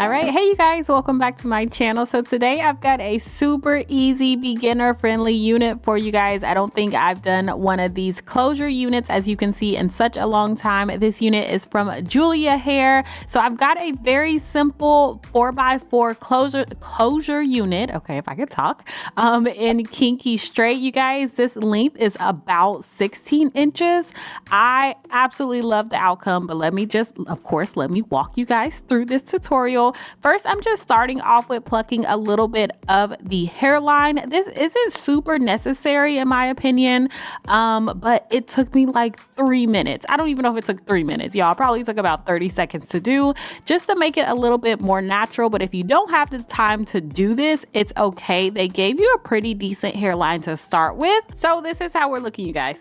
All right, hey you guys, welcome back to my channel. So today I've got a super easy beginner friendly unit for you guys. I don't think I've done one of these closure units as you can see in such a long time. This unit is from Julia Hair. So I've got a very simple 4x4 closure closure unit, okay, if I could talk, um, in Kinky Straight. You guys, this length is about 16 inches. I absolutely love the outcome, but let me just, of course, let me walk you guys through this tutorial First, I'm just starting off with plucking a little bit of the hairline. This isn't super necessary in my opinion, um, but it took me like three minutes. I don't even know if it took three minutes, y'all. Probably took about 30 seconds to do just to make it a little bit more natural. But if you don't have the time to do this, it's okay. They gave you a pretty decent hairline to start with. So this is how we're looking, you guys.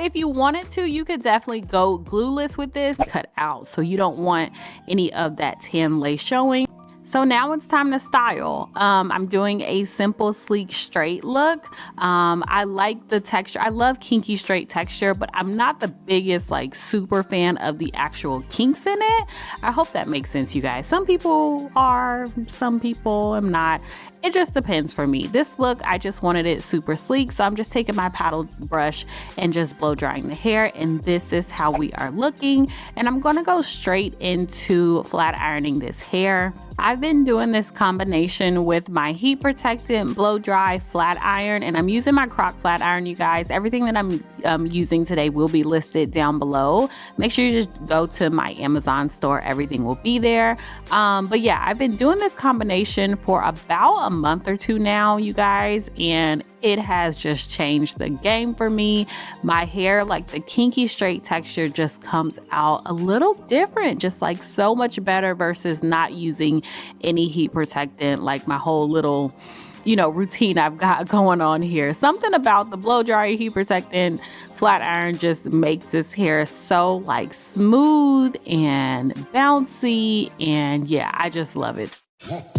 If you wanted to, you could definitely go glueless with this, cut out. So you don't want any of that tan lace showing. So now it's time to style. Um, I'm doing a simple, sleek, straight look. Um, I like the texture. I love kinky straight texture, but I'm not the biggest like super fan of the actual kinks in it. I hope that makes sense, you guys. Some people are, some people I'm not. It just depends for me. This look, I just wanted it super sleek. So I'm just taking my paddle brush and just blow drying the hair. And this is how we are looking. And I'm gonna go straight into flat ironing this hair. I've been doing this combination with my heat protectant blow dry flat iron and I'm using my croc flat iron you guys. Everything that I'm um, using today will be listed down below. Make sure you just go to my Amazon store. Everything will be there. Um, but yeah I've been doing this combination for about a month or two now you guys and it has just changed the game for me. My hair, like the kinky straight texture, just comes out a little different, just like so much better versus not using any heat protectant, like my whole little you know routine I've got going on here. Something about the blow dryer heat protectant flat iron just makes this hair so like smooth and bouncy and yeah, I just love it.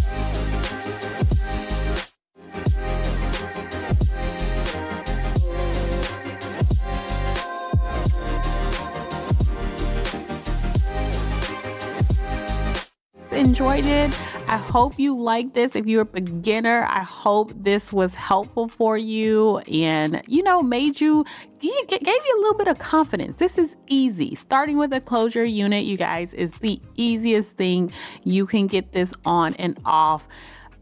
enjoyed it. I hope you like this. If you're a beginner, I hope this was helpful for you and, you know, made you, gave you a little bit of confidence. This is easy. Starting with a closure unit, you guys, is the easiest thing. You can get this on and off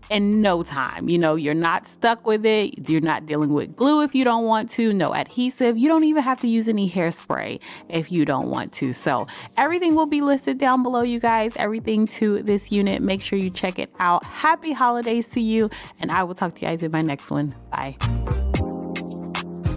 in no time. You know, you're not stuck with it. You're not dealing with glue if you don't want to, no adhesive. You don't even have to use any hairspray if you don't want to. So everything will be listed down below, you guys. Everything to this unit. Make sure you check it out. Happy holidays to you, and I will talk to you guys in my next one. Bye.